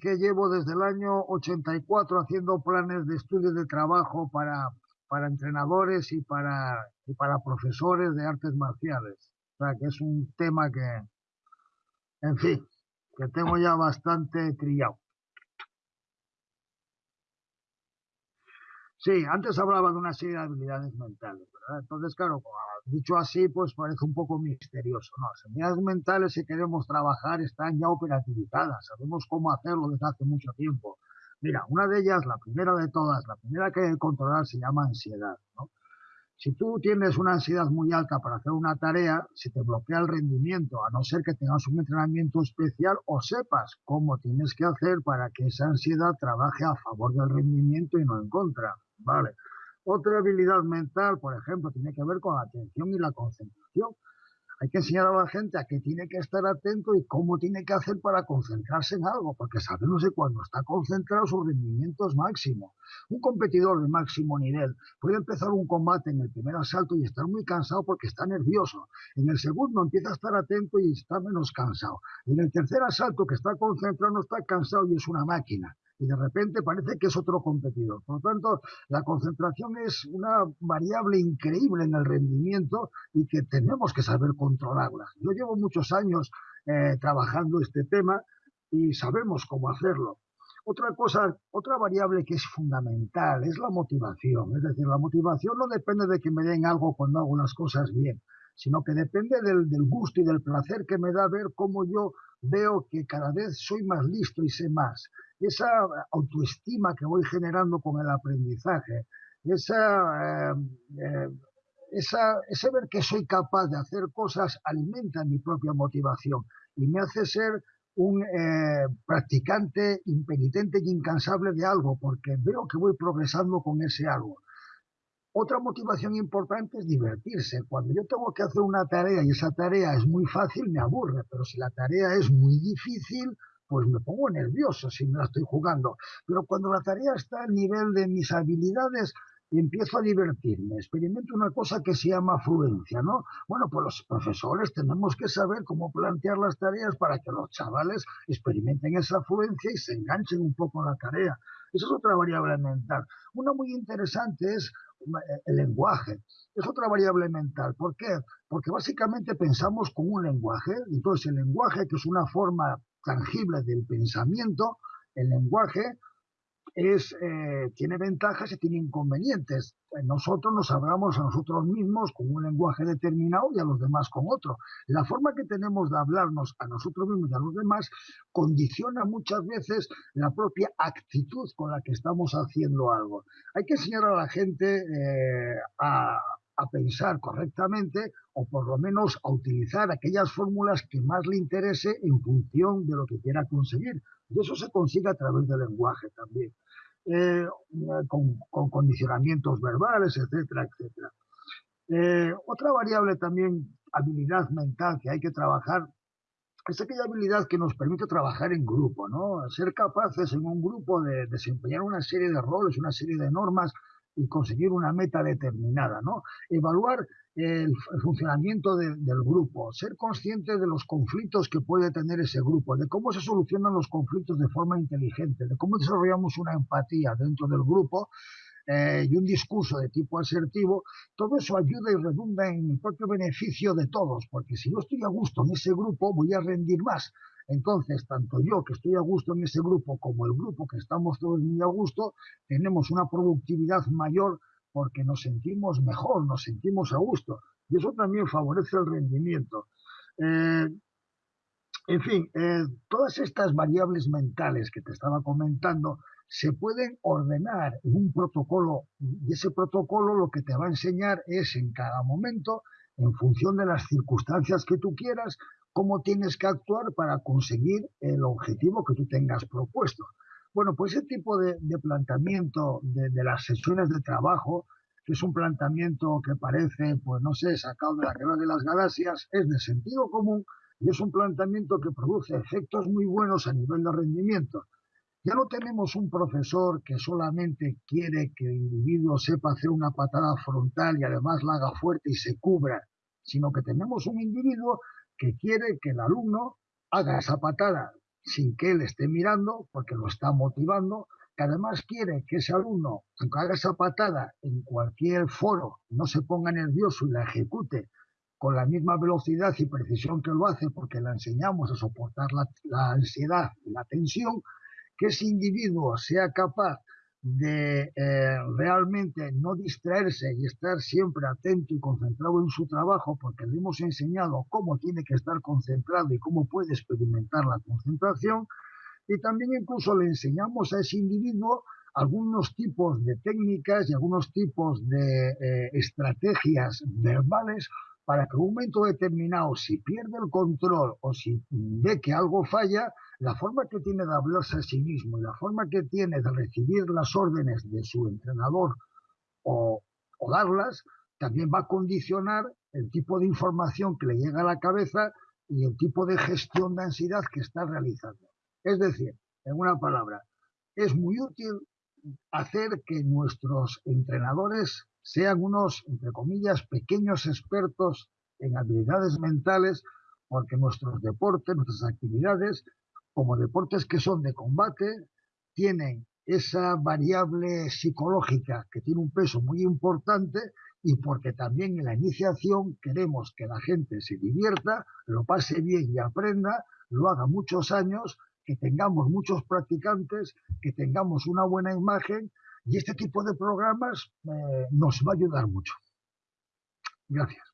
que llevo desde el año 84 haciendo planes de estudio de trabajo para, para entrenadores y para, y para profesores de artes marciales. O sea, que es un tema que, en fin, que tengo ya bastante trillado. Sí, antes hablaba de una serie de habilidades mentales, ¿verdad? Entonces, claro, dicho así, pues parece un poco misterioso. No, las habilidades mentales, si queremos trabajar, están ya operativizadas, sabemos cómo hacerlo desde hace mucho tiempo. Mira, una de ellas, la primera de todas, la primera que hay que controlar se llama ansiedad, ¿no? Si tú tienes una ansiedad muy alta para hacer una tarea, se te bloquea el rendimiento, a no ser que tengas un entrenamiento especial o sepas cómo tienes que hacer para que esa ansiedad trabaje a favor del rendimiento y no en contra. Vale. Otra habilidad mental, por ejemplo, tiene que ver con la atención y la concentración. Hay que enseñar a la gente a que tiene que estar atento y cómo tiene que hacer para concentrarse en algo, porque sabemos que cuando está concentrado su rendimiento es máximo. Un competidor de máximo nivel puede empezar un combate en el primer asalto y estar muy cansado porque está nervioso. En el segundo empieza a estar atento y está menos cansado. En el tercer asalto que está concentrado no está cansado y es una máquina y de repente parece que es otro competidor. Por lo tanto, la concentración es una variable increíble en el rendimiento y que tenemos que saber controlarla. Yo llevo muchos años eh, trabajando este tema y sabemos cómo hacerlo. Otra cosa, otra variable que es fundamental es la motivación. Es decir, la motivación no depende de que me den algo cuando hago las cosas bien, sino que depende del, del gusto y del placer que me da ver cómo yo veo que cada vez soy más listo y sé más esa autoestima que voy generando con el aprendizaje, esa, eh, eh, esa, ese ver que soy capaz de hacer cosas alimenta mi propia motivación y me hace ser un eh, practicante impenitente y incansable de algo, porque veo que voy progresando con ese algo. Otra motivación importante es divertirse. Cuando yo tengo que hacer una tarea y esa tarea es muy fácil, me aburre, pero si la tarea es muy difícil, pues me pongo nervioso si me la estoy jugando. Pero cuando la tarea está al nivel de mis habilidades, empiezo a divertirme, experimento una cosa que se llama fluencia, ¿no? Bueno, pues los profesores tenemos que saber cómo plantear las tareas para que los chavales experimenten esa fluencia y se enganchen un poco en la tarea. Esa es otra variable mental. Una muy interesante es eh, el lenguaje. Es otra variable mental. ¿Por qué? Porque básicamente pensamos con un lenguaje. Entonces el lenguaje, que es una forma tangible del pensamiento, el lenguaje es, eh, tiene ventajas y tiene inconvenientes. Nosotros nos hablamos a nosotros mismos con un lenguaje determinado y a los demás con otro. La forma que tenemos de hablarnos a nosotros mismos y a los demás condiciona muchas veces la propia actitud con la que estamos haciendo algo. Hay que enseñar a la gente eh, a, a pensar correctamente o por lo menos a utilizar aquellas fórmulas que más le interese en función de lo que quiera conseguir. Y eso se consigue a través del lenguaje también, eh, con, condicionamientos verbales, etcétera, etcétera. Eh, otra variable también, habilidad mental que hay que trabajar, es aquella habilidad que nos permite trabajar en grupo, ¿no? Ser capaces en un grupo de desempeñar una serie de roles, una serie de normas y conseguir una meta determinada, ¿no? Evaluar el, funcionamiento del grupo, ser consciente de los conflictos que puede tener ese grupo, de cómo se solucionan los conflictos de forma inteligente, de cómo desarrollamos una empatía dentro del grupo eh, y un discurso de tipo asertivo, todo eso ayuda y redunda en el propio beneficio de todos, porque si yo estoy a gusto en ese grupo, voy a rendir más. Entonces, tanto yo que estoy a gusto en ese grupo como el grupo que estamos todos muy a gusto, tenemos una productividad mayor porque nos sentimos mejor, nos sentimos a gusto. Y eso también favorece el rendimiento. Eh, en fin, eh, todas estas variables mentales que te estaba comentando se pueden ordenar en un protocolo y ese protocolo lo que te va a enseñar es en cada momento, en función de las circunstancias que tú quieras, cómo tienes que actuar para conseguir el objetivo que tú tengas propuesto. Bueno, pues ese tipo de, planteamiento de, las sesiones de trabajo, que es un planteamiento que parece, pues no sé, sacado de la guerra de las galaxias, es de sentido común y es un planteamiento que produce efectos muy buenos a nivel de rendimiento. Ya no tenemos un profesor que solamente quiere que el individuo sepa hacer una patada frontal y además la haga fuerte y se cubra, sino que tenemos un individuo que quiere que el alumno haga esa patada sin que él esté mirando, porque lo está motivando, que además quiere que ese alumno, aunque haga esa patada en cualquier foro, no se ponga nervioso y la ejecute con la misma velocidad y precisión que lo hace, porque le enseñamos a soportar la, la ansiedad la tensión, que ese individuo sea capaz de eh, realmente no distraerse y estar siempre atento y concentrado en su trabajo, porque le hemos enseñado cómo tiene que estar concentrado y cómo puede experimentar la concentración, y también incluso le enseñamos a ese individuo algunos tipos de técnicas y algunos tipos de eh, estrategias verbales para que en un momento determinado, si pierde el control o si ve que algo falla, la forma que tiene de hablarse a sí mismo y la forma que tiene de recibir las órdenes de su entrenador o, darlas, también va a condicionar el tipo de información que le llega a la cabeza y el tipo de gestión de ansiedad que está realizando. Es decir, en una palabra, es muy útil hacer que nuestros entrenadores sean unos, entre comillas, pequeños expertos en habilidades mentales, porque nuestros deportes, nuestras actividades como deportes que son de combate, tienen esa variable psicológica que tiene un peso muy importante y porque también en la iniciación queremos que la gente se divierta, lo pase bien y aprenda, lo haga muchos años, que tengamos muchos practicantes, que tengamos una buena imagen y este tipo de programas eh, nos va a ayudar mucho. Gracias.